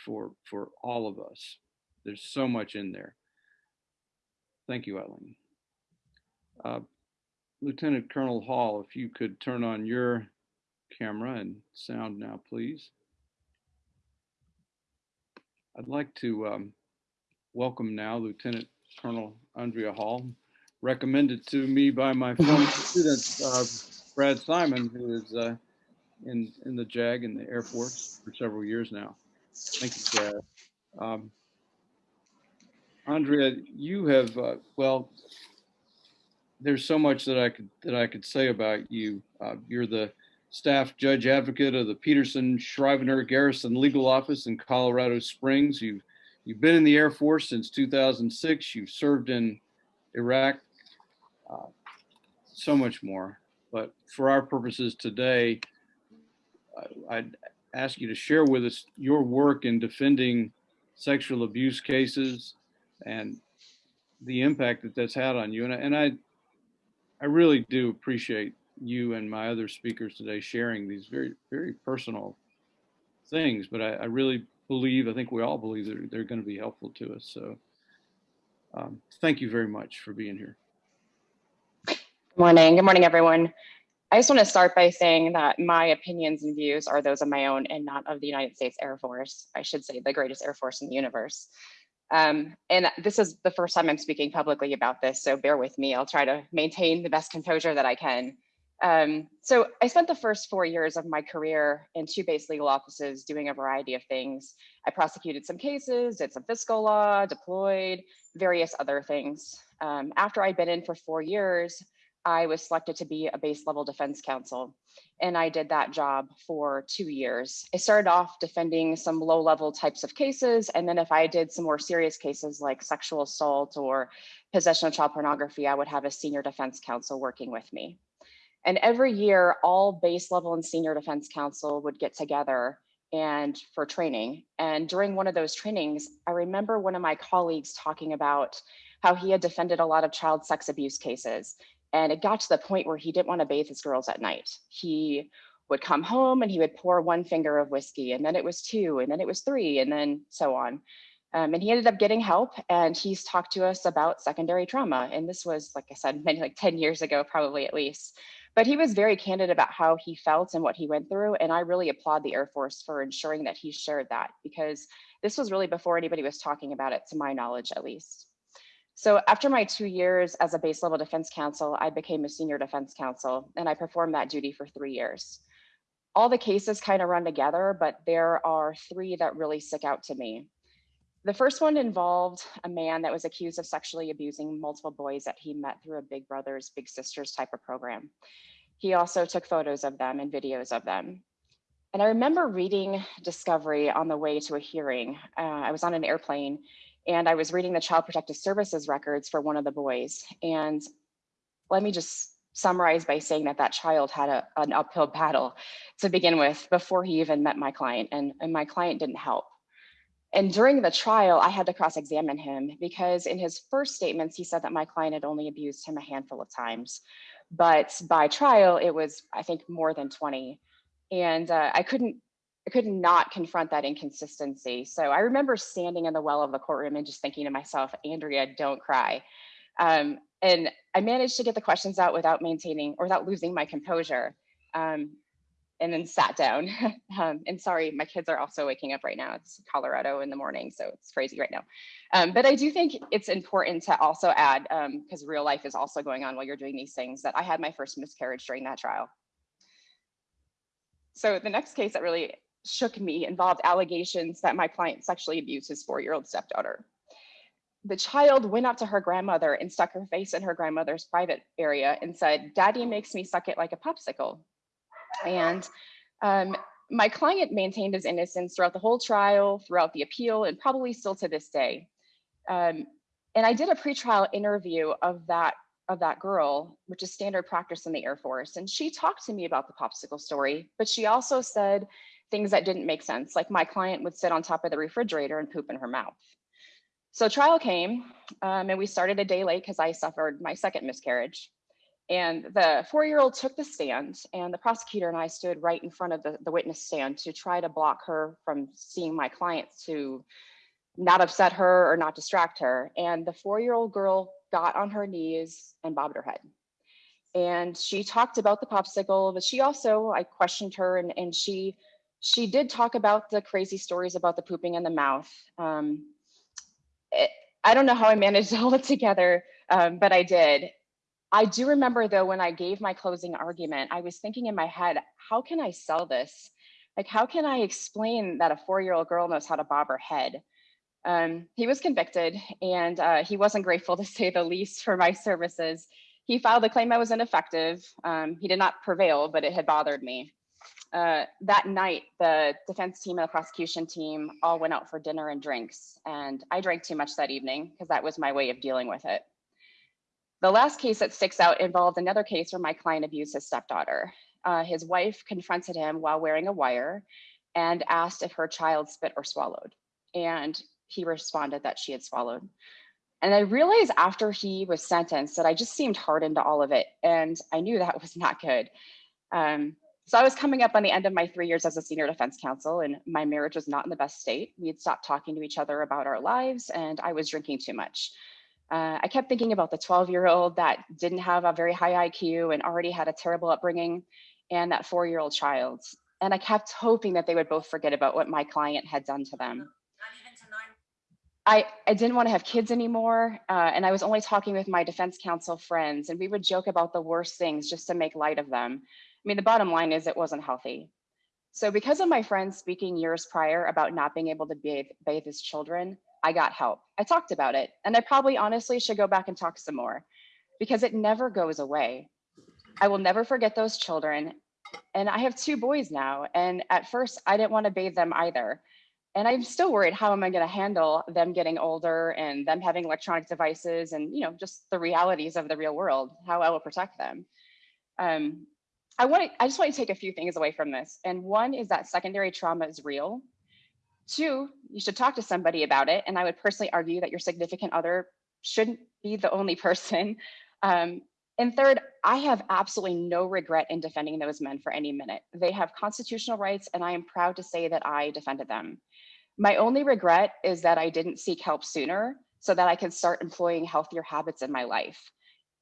for, for all of us. There's so much in there. Thank you, Eileen. Uh, Lieutenant Colonel Hall, if you could turn on your camera and sound now, please. I'd like to um, welcome now Lieutenant Colonel Andrea Hall, recommended to me by my former student, uh, Brad Simon, who is uh, in, in the JAG in the Air Force for several years now. Thank you, Brad. Um, Andrea, you have, uh, well, there's so much that I could that I could say about you. Uh, you're the staff judge advocate of the Peterson Schriever Garrison Legal Office in Colorado Springs. You've you've been in the Air Force since 2006. You've served in Iraq. Uh, so much more. But for our purposes today, I'd ask you to share with us your work in defending sexual abuse cases and the impact that that's had on you. And, I, and I, I really do appreciate you and my other speakers today sharing these very, very personal things, but I, I really believe, I think we all believe that they're going to be helpful to us. So um, thank you very much for being here. Good morning. Good morning, everyone. I just want to start by saying that my opinions and views are those of my own and not of the United States Air Force. I should say the greatest Air Force in the universe. Um, and this is the first time I'm speaking publicly about this, so bear with me. I'll try to maintain the best composure that I can. Um, so I spent the first four years of my career in two base legal offices doing a variety of things. I prosecuted some cases, did some fiscal law, deployed, various other things. Um, after I'd been in for four years, I was selected to be a base level defense counsel. And I did that job for two years. I started off defending some low level types of cases. And then if I did some more serious cases like sexual assault or possession of child pornography, I would have a senior defense counsel working with me. And every year, all base level and senior defense counsel would get together and for training. And during one of those trainings, I remember one of my colleagues talking about how he had defended a lot of child sex abuse cases. And it got to the point where he didn't want to bathe his girls at night. He would come home and he would pour one finger of whiskey, and then it was two, and then it was three, and then so on. Um, and he ended up getting help, and he's talked to us about secondary trauma. And this was, like I said, many like 10 years ago, probably at least. But he was very candid about how he felt and what he went through. And I really applaud the Air Force for ensuring that he shared that because this was really before anybody was talking about it, to my knowledge, at least. So after my two years as a base level defense counsel, I became a senior defense counsel and I performed that duty for three years. All the cases kind of run together, but there are three that really stick out to me. The first one involved a man that was accused of sexually abusing multiple boys that he met through a Big Brothers Big Sisters type of program. He also took photos of them and videos of them. And I remember reading Discovery on the way to a hearing. Uh, I was on an airplane and I was reading the Child Protective Services records for one of the boys. And let me just summarize by saying that that child had a, an uphill battle to begin with before he even met my client, and, and my client didn't help. And during the trial, I had to cross examine him because in his first statements, he said that my client had only abused him a handful of times. But by trial, it was, I think, more than 20. And uh, I couldn't I could not confront that inconsistency. So I remember standing in the well of the courtroom and just thinking to myself, Andrea, don't cry. Um, and I managed to get the questions out without maintaining or without losing my composure. Um, and then sat down. um, and sorry, my kids are also waking up right now. It's Colorado in the morning, so it's crazy right now. Um, but I do think it's important to also add, because real life is also going on while you're doing these things, that I had my first miscarriage during that trial. So the next case that really shook me involved allegations that my client sexually abused his four-year-old stepdaughter. The child went up to her grandmother and stuck her face in her grandmother's private area and said, Daddy makes me suck it like a popsicle. And um, my client maintained his innocence throughout the whole trial, throughout the appeal, and probably still to this day. Um, and I did a pretrial interview of that of that girl, which is standard practice in the Air Force. And she talked to me about the popsicle story, but she also said things that didn't make sense, like my client would sit on top of the refrigerator and poop in her mouth. So trial came, um, and we started a day late because I suffered my second miscarriage. And the four-year-old took the stand, and the prosecutor and I stood right in front of the, the witness stand to try to block her from seeing my client to not upset her or not distract her. And the four-year-old girl got on her knees and bobbed her head. And she talked about the popsicle, but she also, I questioned her and, and she she did talk about the crazy stories about the pooping in the mouth. Um, it, I don't know how I managed hold it together, um, but I did. I do remember though, when I gave my closing argument, I was thinking in my head, how can I sell this? Like, how can I explain that a four-year-old girl knows how to bob her head? Um, he was convicted and uh, he wasn't grateful to say the least for my services. He filed a claim I was ineffective. Um, he did not prevail, but it had bothered me. Uh, that night, the defense team and the prosecution team all went out for dinner and drinks. And I drank too much that evening because that was my way of dealing with it. The last case that sticks out involved another case where my client abused his stepdaughter. Uh, his wife confronted him while wearing a wire and asked if her child spit or swallowed. And he responded that she had swallowed. And I realized after he was sentenced that I just seemed hardened to all of it. And I knew that was not good. Um, so I was coming up on the end of my three years as a senior defense counsel and my marriage was not in the best state. We had stopped talking to each other about our lives and I was drinking too much. Uh, I kept thinking about the 12 year old that didn't have a very high IQ and already had a terrible upbringing and that four year old child. And I kept hoping that they would both forget about what my client had done to them. I, I didn't want to have kids anymore. Uh, and I was only talking with my defense counsel friends and we would joke about the worst things just to make light of them. I mean, the bottom line is it wasn't healthy. So because of my friends speaking years prior about not being able to bathe, bathe his children, I got help. I talked about it and I probably honestly should go back and talk some more because it never goes away. I will never forget those children. And I have two boys now. And at first I didn't want to bathe them either. And I'm still worried, how am I going to handle them getting older and them having electronic devices and, you know, just the realities of the real world, how I will protect them. Um, I want to, I just want to take a few things away from this. And one is that secondary trauma is real. Two, you should talk to somebody about it. And I would personally argue that your significant other shouldn't be the only person. Um, and third, I have absolutely no regret in defending those men for any minute. They have constitutional rights, and I am proud to say that I defended them. My only regret is that I didn't seek help sooner so that I could start employing healthier habits in my life.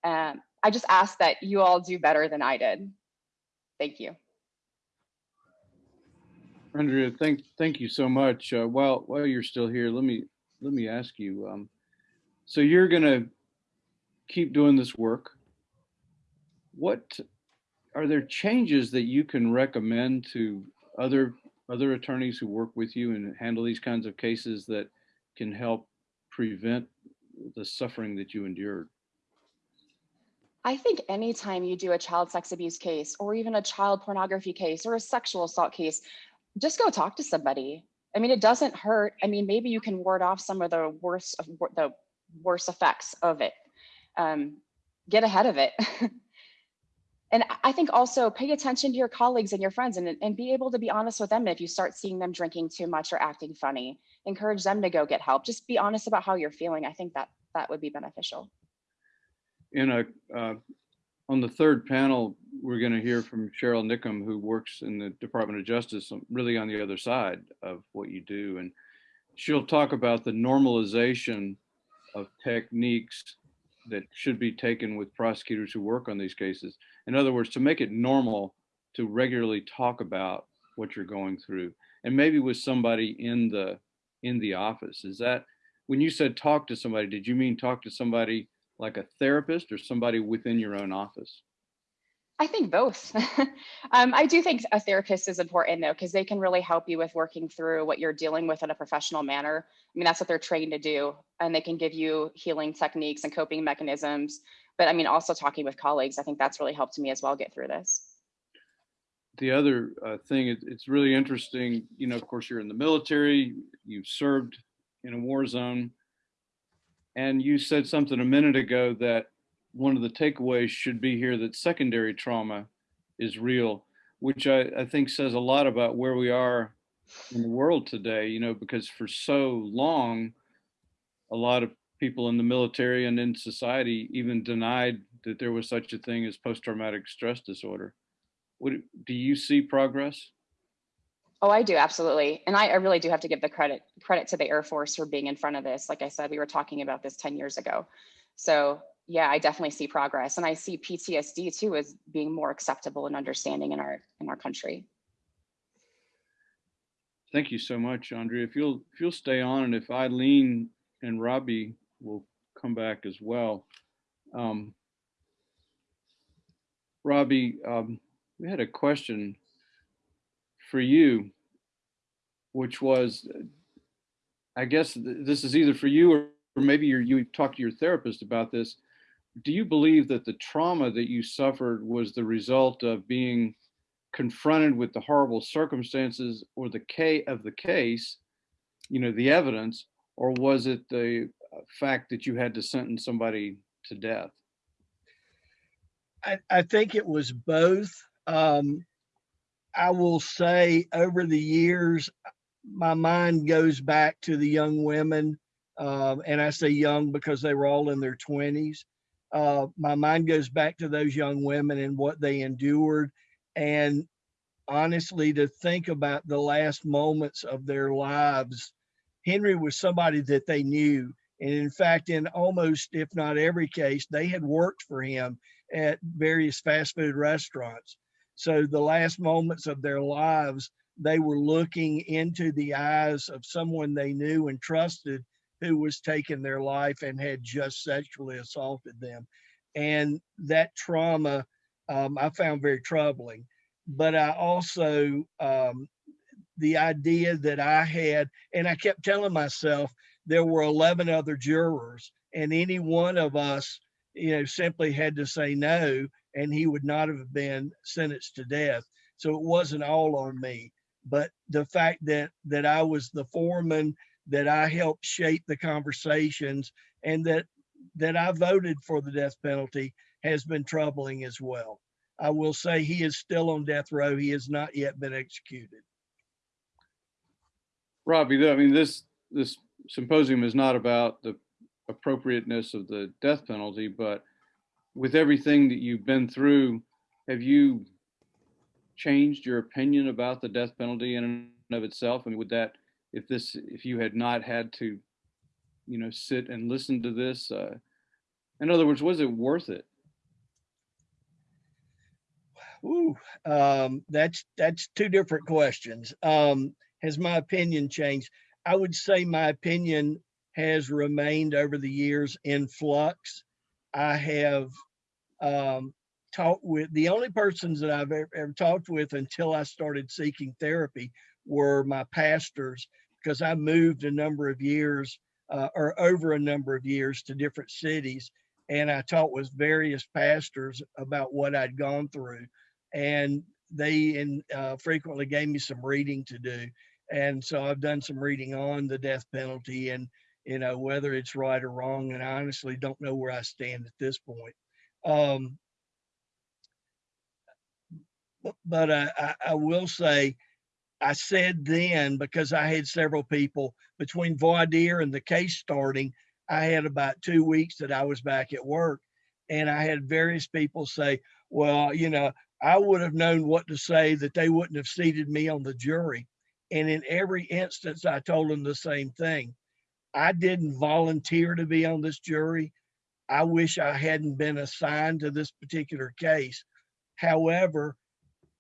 Um, I just ask that you all do better than I did. Thank you. Andrea, thank thank you so much. Uh, while while you're still here, let me let me ask you. Um, so you're gonna keep doing this work. What are there changes that you can recommend to other other attorneys who work with you and handle these kinds of cases that can help prevent the suffering that you endured? I think anytime you do a child sex abuse case or even a child pornography case or a sexual assault case, just go talk to somebody. I mean, it doesn't hurt. I mean, maybe you can ward off some of the worst of the worst effects of it. Um, get ahead of it. and I- think also pay attention to your colleagues and your friends and, and be able to be honest with them if you start seeing them drinking too much or acting funny. Encourage them to go get help. Just be honest about how you're feeling. I think that that would be beneficial. In a, uh, on the third panel, we're going to hear from Cheryl Nickham, who works in the Department of Justice, um, really on the other side of what you do. And she'll talk about the normalization of techniques that should be taken with prosecutors who work on these cases. In other words, to make it normal to regularly talk about what you're going through and maybe with somebody in the in the office. Is that when you said talk to somebody, did you mean talk to somebody like a therapist or somebody within your own office? I think both. um, I do think a therapist is important though, because they can really help you with working through what you're dealing with in a professional manner. I mean, that's what they're trained to do, and they can give you healing techniques and coping mechanisms. But I mean, also talking with colleagues, I think that's really helped me as well get through this. The other uh, thing, it, it's really interesting. You know, of course, you're in the military, you've served in a war zone, and you said something a minute ago that one of the takeaways should be here that secondary trauma is real, which I, I think says a lot about where we are in the world today, you know, because for so long, a lot of people in the military and in society even denied that there was such a thing as post-traumatic stress disorder. What, do you see progress? Oh, I do absolutely, and I, I really do have to give the credit credit to the Air Force for being in front of this. Like I said, we were talking about this ten years ago, so yeah, I definitely see progress, and I see PTSD too as being more acceptable and understanding in our in our country. Thank you so much, Andrea. If you'll if you'll stay on, and if Eileen and Robbie will come back as well. Um, Robbie, um, we had a question for you, which was, I guess th- this is either for you or, or maybe you talked to your therapist about this. Do you believe that the trauma that you suffered was the result of being confronted with the horrible circumstances or the K of the case, you know, the evidence, or was it the uh, fact that you had to sentence somebody to death? I, I think it was both. Um, I will say over the years, my mind goes back to the young women. Uh, and I say young because they were all in their 20s. Uh, my mind goes back to those young women and what they endured. And honestly, to think about the last moments of their lives, Henry was somebody that they knew. And in fact, in almost, if not every case, they had worked for him at various fast food restaurants. So the last moments of their lives, they were looking into the eyes of someone they knew and trusted who was taking their life and had just sexually assaulted them. And that trauma um, I found very troubling. But I also, um, the idea that I had, and I kept telling myself there were 11 other jurors, and any one of us, you know, simply had to say no, and he would not have been sentenced to death. So it wasn't all on me. But the fact that that I was the foreman, that I helped shape the conversations, and that that I voted for the death penalty has been troubling as well. I will say he is still on death row. He has not yet been executed. Robbie, I mean, this this symposium is not about the appropriateness of the death penalty, but with everything that you've been through, have you changed your opinion about the death penalty in and of itself? I mean, would that, if this, if you had not had to, you know, sit and listen to this, uh, in other words, was it worth it? Ooh, um, that's that's two different questions. Um, has my opinion changed? I would say my opinion has remained over the years in flux. I have um, talked with the only persons that I've ever, ever talked with until I started seeking therapy were my pastors because I moved a number of years uh, or over a number of years to different cities. And I talked with various pastors about what I'd gone through. And they and uh, frequently gave me some reading to do. And so I've done some reading on the death penalty and, you know, whether it's right or wrong. And I honestly don't know where I stand at this point. Um, But, I, I, will say, I said then, because I had several people between voir dire and the case starting, I had about two weeks that I was back at work. And I had various people say, well, you know, I would have known what to say that they wouldn't have seated me on the jury. And in every instance, I told them the same thing. I didn't volunteer to be on this jury. I wish I hadn't been assigned to this particular case. However,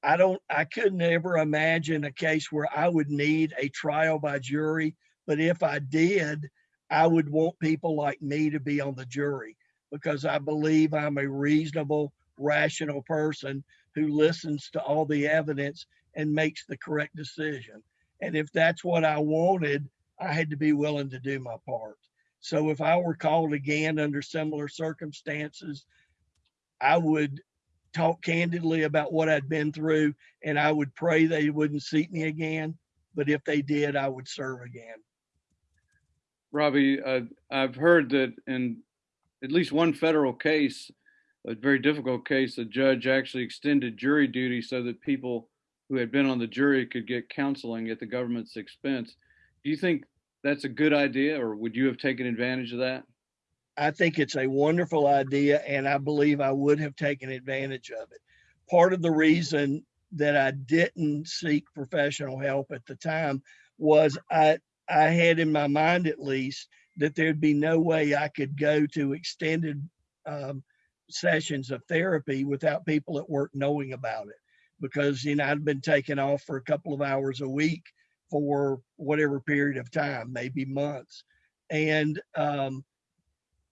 I don't, I couldn't ever imagine a case where I would need a trial by jury. But if I did, I would want people like me to be on the jury because I believe I'm a reasonable, rational person who listens to all the evidence and makes the correct decision. And if that's what I wanted, I had to be willing to do my part. So if I were called again under similar circumstances, I would talk candidly about what I'd been through and I would pray they wouldn't seat me again. But if they did, I would serve again. Robbie, uh, I've heard that in at least one federal case, a very difficult case, a judge actually extended jury duty so that people who had been on the jury could get counseling at the government's expense. Do you think that's a good idea or would you have taken advantage of that? I think it's a wonderful idea and I believe I would have taken advantage of it. Part of the reason that I didn't seek professional help at the time was I I had in my mind at least that there'd be no way I could go to extended um, sessions of therapy without people at work knowing about it because you know I'd been taken off for a couple of hours a week for whatever period of time, maybe months, and um,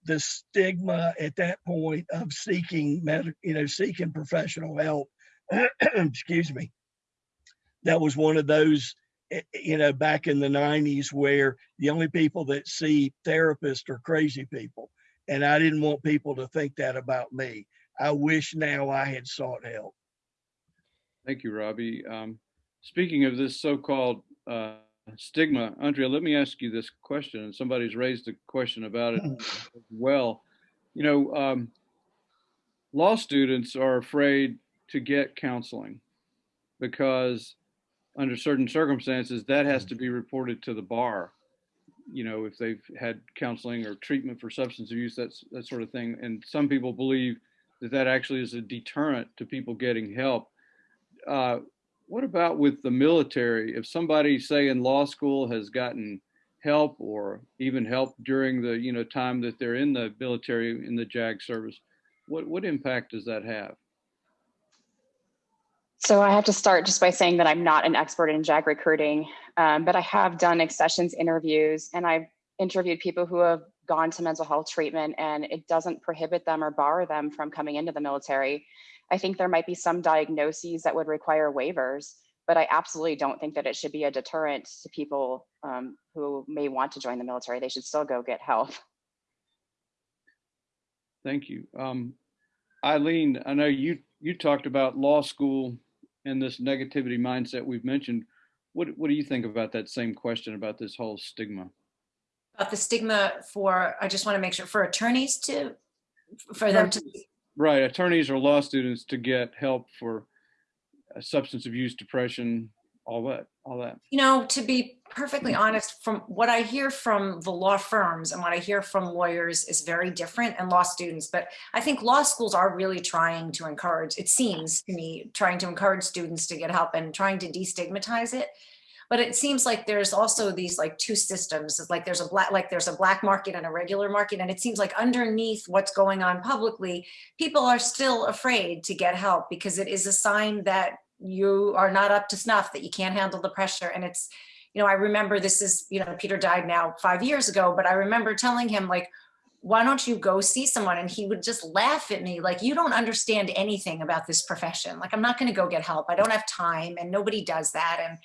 the stigma at that point of seeking med, you know, seeking professional help. excuse me. That was one of those, eh, you know, back in the 90s where the only people that see therapists are crazy people. And I didn't want people to think that about me. I wish now I had sought help. Thank you, Robbie. Um, speaking of this so-called uh, stigma, Andrea, let me ask you this question, and somebody's raised a question about it as well. You know, um, law students are afraid to get counseling because under certain circumstances, that has to be reported to the bar. You know, if they've had counseling or treatment for substance abuse, that's that sort of thing. And some people believe that that actually is a deterrent to people getting help. Uh, what about with the military? If somebody, say, in law school has gotten help or even help during the you know time that they're in the military in the JAG service, what what impact does that have? So I have to start just by saying that I'm not an expert in JAG recruiting, um, but I have done accessions interviews and I've interviewed people who have gone to mental health treatment and it doesn't prohibit them or bar them from coming into the military. I think there might be some diagnoses that would require waivers, but I absolutely don't think that it should be a deterrent to people um, who may want to join the military. They should still go get help. Thank you. Um, Eileen, I know you you talked about law school and this negativity mindset we've mentioned. What what do you think about that same question about this whole stigma? About the stigma for, I just want to make sure, for attorneys to, for them to, Right, attorneys or law students to get help for uh, substance abuse, depression, all that, all that. you know, to be perfectly honest, from what I hear from the law firms and what I hear from lawyers is very different and law students. But I think law schools are really trying to encourage, it seems to me, trying to encourage students to get help and trying to destigmatize it. But it seems like there's also these like two systems, It's like there's a black, like there's a black market and a regular market. And it seems like underneath what's going on publicly, people are still afraid to get help because it is a sign that you are not up to snuff, that you can't handle the pressure. And it's, you know, I remember this is, you know, Peter died now five years ago, but I remember telling him like, why don't you go see someone? And he would just laugh at me like, you don't understand anything about this profession. Like, I'm not going to go get help. I don't have time and nobody does that. And,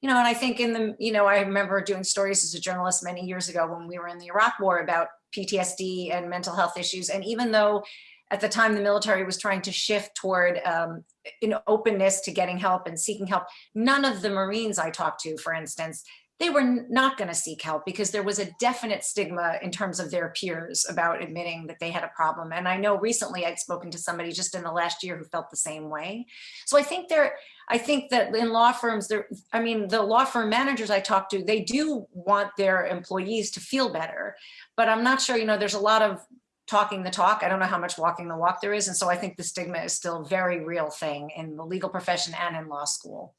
you know, and I think in the, you know, I remember doing stories as a journalist many years ago when we were in the Iraq war about PTSD and mental health issues. And even though at the time the military was trying to shift toward um, an openness to getting help and seeking help, none of the Marines I talked to, for instance, they were not going to seek help because there was a definite stigma in terms of their peers about admitting that they had a problem. And I know recently I'd spoken to somebody just in the last year who felt the same way. So I think there, I think that in law firms, there, I mean, the law firm managers I talk to, they do want their employees to feel better. But I'm not sure, you know, there's a lot of talking the talk. I don't know how much walking the walk there is. And so I think the stigma is still a very real thing in the legal profession and in law school.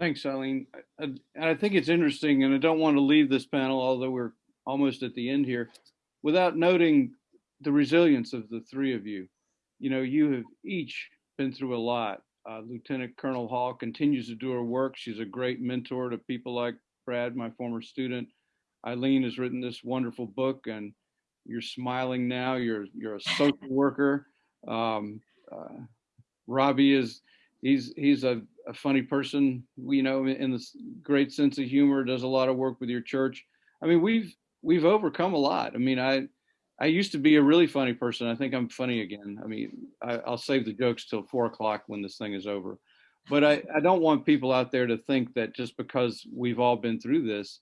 Thanks, Eileen. I- I- And I think it's interesting, and I don't want to leave this panel, although we're almost at the end here, without noting the resilience of the three of you. You know, you have each been through a lot. Uh, Lieutenant Colonel Hall continues to do her work. She's a great mentor to people like Brad, my former student. Eileen has written this wonderful book, and you're smiling now. You're you're a social worker. Um, uh, Robbie is he's he's a, a funny person you know in this great sense of humor does a lot of work with your church i mean we've we've overcome a lot i mean i i used to be a really funny person. I think i'm funny again. I mean I, i'll save the jokes till four o'clock when this thing is over. But i i don't want people out there to think that just because we've all been through this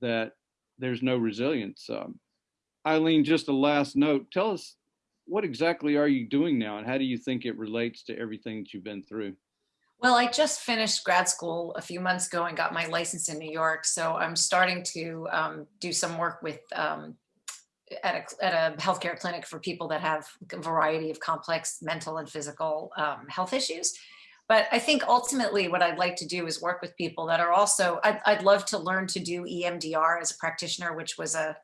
that there's no resilience. Um, eileen just a last note. Tell us what exactly are you doing now and how do you think it relates to everything that you've been through? Well, I just finished grad school a few months ago and got my license in New York. So I'm starting to um, do some work with um, at a, at a healthcare clinic for people that have a variety of complex mental and physical um, health issues. But I think ultimately what I'd like to do is work with people that are also, I'd, I'd love to learn to do EMDR as a practitioner, which was a,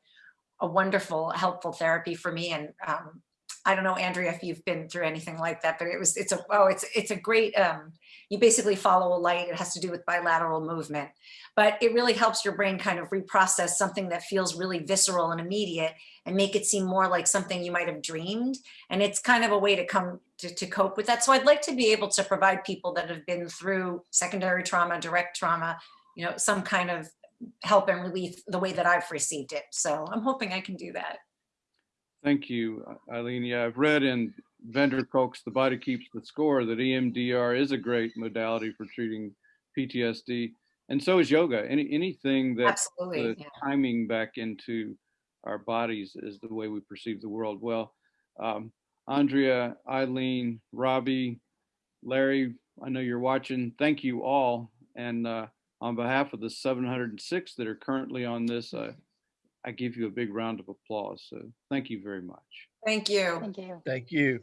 a wonderful, helpful therapy for me. And um, I don't know, Andrea, if you've been through anything like that, but it was, it's a, oh, it's, it's a great, um, you basically follow a light. It has to do with bilateral movement, but it really helps your brain kind of reprocess something that feels really visceral and immediate and make it seem more like something you might have dreamed. And it's kind of a way to come to, to cope with that. So I'd like to be able to provide people that have been through secondary trauma, direct trauma, you know, some kind of help and relief the way that I've received it. So I'm hoping I can do that. Thank you, Eileen. Yeah, I've read in van der Kolk's The Body Keeps the Score that EMDR is a great modality for treating PTSD. And so is yoga. Any anything that Absolutely. the yeah. timing back into our bodies is the way we perceive the world. Well, um, Andrea, Eileen, Robbie, Larry, I know you're watching. Thank you all. And uh, on behalf of the 706 that are currently on this, uh, I give you a big round of applause. So thank you very much. Thank you. Thank you. Thank you.